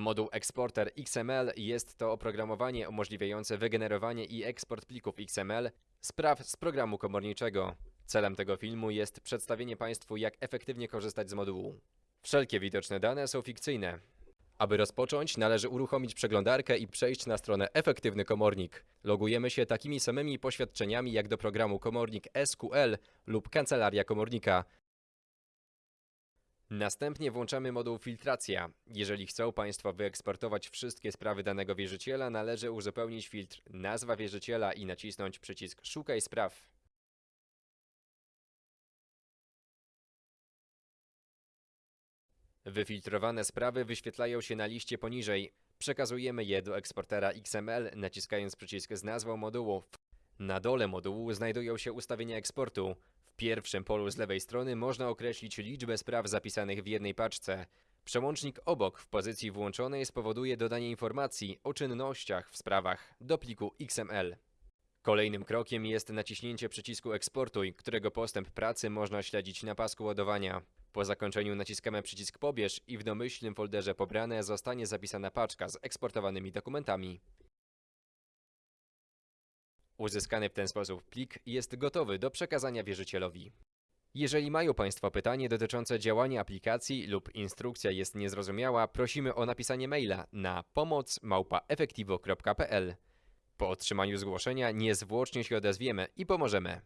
Moduł Exporter XML jest to oprogramowanie umożliwiające wygenerowanie i eksport plików XML z praw z programu komorniczego. Celem tego filmu jest przedstawienie Państwu, jak efektywnie korzystać z modułu. Wszelkie widoczne dane są fikcyjne. Aby rozpocząć, należy uruchomić przeglądarkę i przejść na stronę Efektywny Komornik. Logujemy się takimi samymi poświadczeniami jak do programu Komornik SQL lub Kancelaria Komornika. Następnie włączamy moduł Filtracja. Jeżeli chcą Państwo wyeksportować wszystkie sprawy danego wierzyciela, należy uzupełnić filtr Nazwa wierzyciela i nacisnąć przycisk Szukaj spraw. Wyfiltrowane sprawy wyświetlają się na liście poniżej. Przekazujemy je do eksportera XML naciskając przycisk z nazwą modułu. Na dole modułu znajdują się ustawienia eksportu. Pierwszym polu z lewej strony można określić liczbę spraw zapisanych w jednej paczce. Przełącznik obok w pozycji włączonej spowoduje dodanie informacji o czynnościach w sprawach do pliku XML. Kolejnym krokiem jest naciśnięcie przycisku Eksportuj, którego postęp pracy można śledzić na pasku ładowania. Po zakończeniu naciskamy przycisk Pobierz i w domyślnym folderze Pobrane zostanie zapisana paczka z eksportowanymi dokumentami. Uzyskany w ten sposób plik jest gotowy do przekazania wierzycielowi. Jeżeli mają Państwo pytanie dotyczące działania aplikacji lub instrukcja jest niezrozumiała, prosimy o napisanie maila na pomoc@efektivo.pl. Po otrzymaniu zgłoszenia niezwłocznie się odezwiemy i pomożemy.